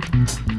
Mm-hmm.